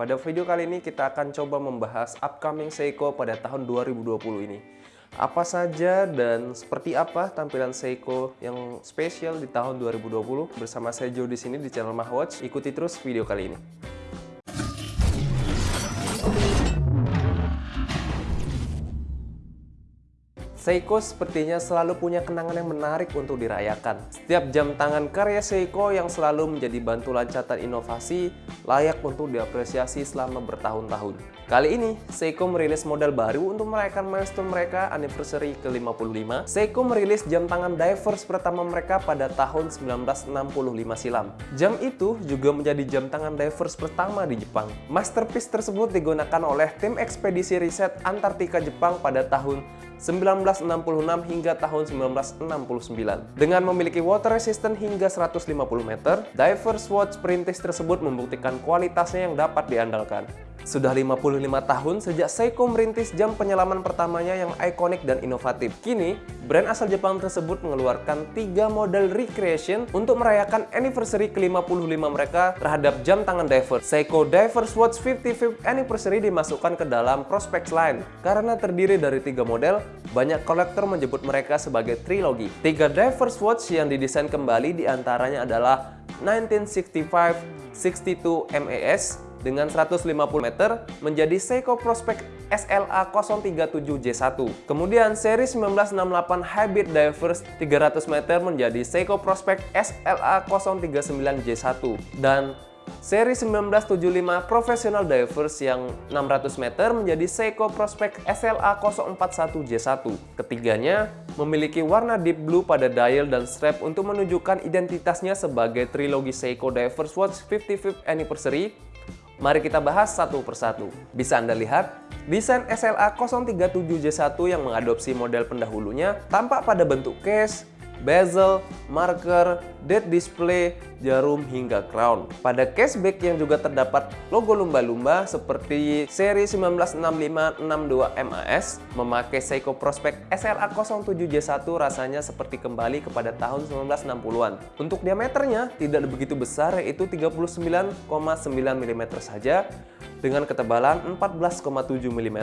Pada video kali ini kita akan coba membahas upcoming Seiko pada tahun 2020 ini. Apa saja dan seperti apa tampilan Seiko yang spesial di tahun 2020 bersama saya Joe di sini di channel Mahwatch. Ikuti terus video kali ini. Seiko sepertinya selalu punya kenangan yang menarik untuk dirayakan. Setiap jam tangan karya Seiko yang selalu menjadi bantu loncatan inovasi layak untuk diapresiasi selama bertahun-tahun. Kali ini, Seiko merilis model baru untuk merayakan milestone mereka anniversary ke-55. Seiko merilis jam tangan divers pertama mereka pada tahun 1965 silam. Jam itu juga menjadi jam tangan divers pertama di Jepang. Masterpiece tersebut digunakan oleh tim ekspedisi riset Antartika Jepang pada tahun 1966 hingga tahun 1969. Dengan memiliki water resistant hingga 150 meter, Divers Watch Perintis tersebut membuktikan kualitasnya yang dapat diandalkan. Sudah 55 tahun sejak Seiko merintis jam penyelaman pertamanya yang ikonik dan inovatif. Kini, brand asal Jepang tersebut mengeluarkan tiga model recreation untuk merayakan anniversary ke-55 mereka terhadap jam tangan divers. Seiko Divers Watch 55th Anniversary dimasukkan ke dalam prospect line. Karena terdiri dari tiga model, banyak kolektor menyebut mereka sebagai trilogi. Tiga Divers Watch yang didesain kembali di antaranya adalah 1965 62 MAS, dengan 150 meter menjadi Seiko Prospect SLA 037J1. Kemudian seri 1968 Hybrid Divers 300 meter menjadi Seiko Prospect SLA 039J1 dan Seri 1975 Professional Divers yang 600 meter menjadi Seiko Prospect SLA 041J1. Ketiganya memiliki warna deep blue pada dial dan strap untuk menunjukkan identitasnya sebagai trilogi Seiko Divers Watch 55th Anniversary Mari kita bahas satu persatu. Bisa Anda lihat, desain SLA 037J1 yang mengadopsi model pendahulunya tampak pada bentuk case, bezel, marker, dead display, jarum, hingga crown. Pada caseback yang juga terdapat logo lumba-lumba seperti seri 1965-62 MAS memakai Seiko Prospect SLA 07J1 rasanya seperti kembali kepada tahun 1960-an. Untuk diameternya tidak begitu besar yaitu 39,9 mm saja dengan ketebalan 14,7 mm.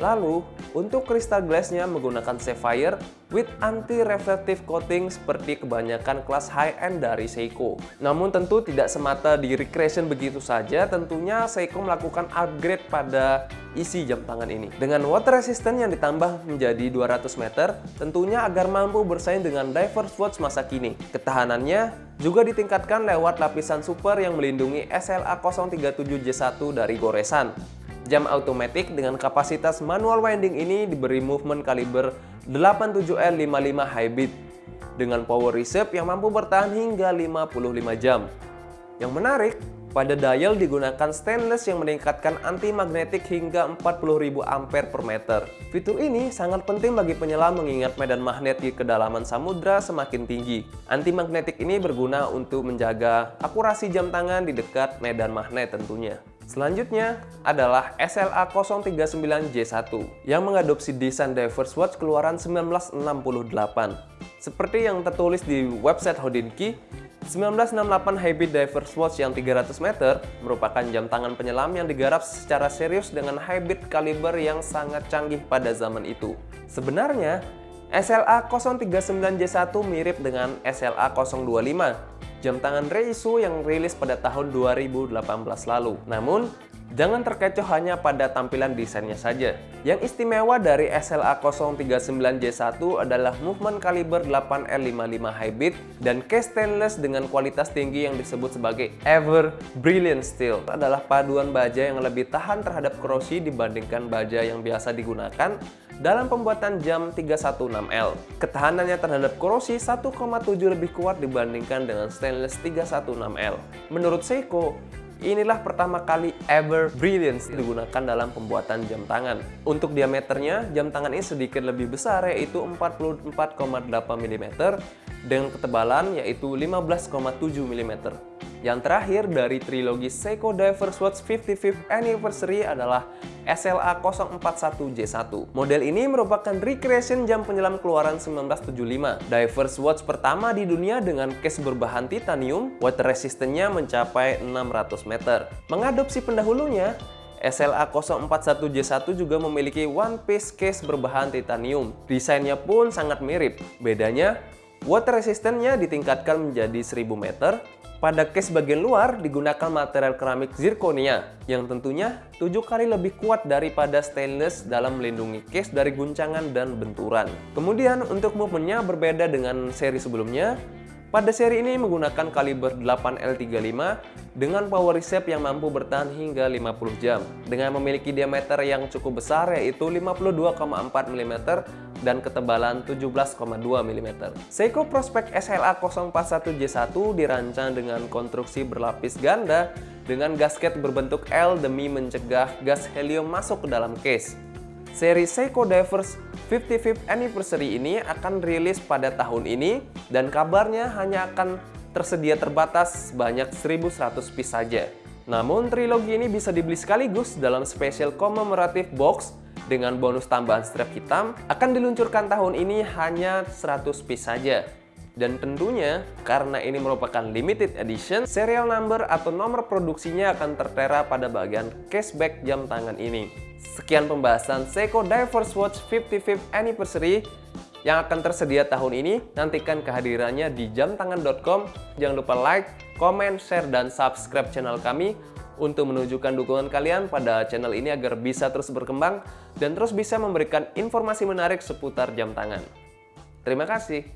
Lalu, untuk kristal glassnya menggunakan sapphire with anti-reflective coating seperti kebanyakan kelas high-end dari Seiko. Namun tentu tidak semata di recreation begitu saja, tentunya Seiko melakukan upgrade pada isi jam tangan ini. Dengan water resistant yang ditambah menjadi 200 meter, tentunya agar mampu bersaing dengan divers watch masa kini. Ketahanannya juga ditingkatkan lewat lapisan super yang melindungi SLA 037J1 dari goresan. Jam automatic dengan kapasitas manual winding ini diberi movement kaliber 87L55 Hybrid dengan power reserve yang mampu bertahan hingga 55 jam. Yang menarik, pada dial digunakan stainless yang meningkatkan anti magnetik hingga 40.000 ampere per meter. Fitur ini sangat penting bagi penyelam mengingat medan magnet di kedalaman samudra semakin tinggi. Anti magnetik ini berguna untuk menjaga akurasi jam tangan di dekat medan magnet tentunya. Selanjutnya adalah SLA 039J1 yang mengadopsi desain Divers Watch keluaran 1968. Seperti yang tertulis di website Hodinkee, 1968 Hybrid Divers Watch yang 300 meter merupakan jam tangan penyelam yang digarap secara serius dengan hybrid kaliber yang sangat canggih pada zaman itu. Sebenarnya, SLA 039J1 mirip dengan SLA 025 jam tangan Reisu yang rilis pada tahun 2018 lalu. Namun, jangan terkecoh hanya pada tampilan desainnya saja. Yang istimewa dari SLA 039J1 adalah movement kaliber 8L55 Hybrid dan case stainless dengan kualitas tinggi yang disebut sebagai Ever Brilliant Steel. Adalah paduan baja yang lebih tahan terhadap korosi dibandingkan baja yang biasa digunakan dalam pembuatan jam 316L. Ketahanannya terhadap korosi 1,7 lebih kuat dibandingkan dengan stainless 316L. Menurut Seiko, Inilah pertama kali ever Brilliance digunakan dalam pembuatan jam tangan. Untuk diameternya, jam tangan ini sedikit lebih besar yaitu 44,8 mm dengan ketebalan yaitu 15,7 mm. Yang terakhir dari trilogi Seiko Divers Watch 55th Anniversary adalah SLA 041J1. Model ini merupakan recreation jam penyelam keluaran 1975. Divers Watch pertama di dunia dengan case berbahan titanium, water resistance-nya mencapai 600 meter. Mengadopsi pendahulunya, SLA 041J1 juga memiliki one piece case berbahan titanium. Desainnya pun sangat mirip. Bedanya, water resistance-nya ditingkatkan menjadi 1000 meter, pada case bagian luar digunakan material keramik zirconia yang tentunya 7 kali lebih kuat daripada stainless dalam melindungi case dari guncangan dan benturan. Kemudian untuk movementnya berbeda dengan seri sebelumnya. Pada seri ini menggunakan kaliber 8L35 dengan power reset yang mampu bertahan hingga 50 jam. Dengan memiliki diameter yang cukup besar yaitu 52,4 mm dan ketebalan 17,2 mm. Seiko Prospect SLA 041J1 dirancang dengan konstruksi berlapis ganda dengan gasket berbentuk L demi mencegah gas helium masuk ke dalam case. Seri Seiko Divers 55th Anniversary ini akan rilis pada tahun ini dan kabarnya hanya akan tersedia terbatas sebanyak 1100 piece saja. Namun trilogi ini bisa dibeli sekaligus dalam special commemorative box dengan bonus tambahan strap hitam akan diluncurkan tahun ini hanya 100 piece saja. Dan tentunya, karena ini merupakan limited edition, serial number atau nomor produksinya akan tertera pada bagian cashback jam tangan ini. Sekian pembahasan Seiko Divers Watch 55th Anniversary yang akan tersedia tahun ini. Nantikan kehadirannya di jamtangan.com. Jangan lupa like, comment, share, dan subscribe channel kami untuk menunjukkan dukungan kalian pada channel ini agar bisa terus berkembang dan terus bisa memberikan informasi menarik seputar jam tangan. Terima kasih.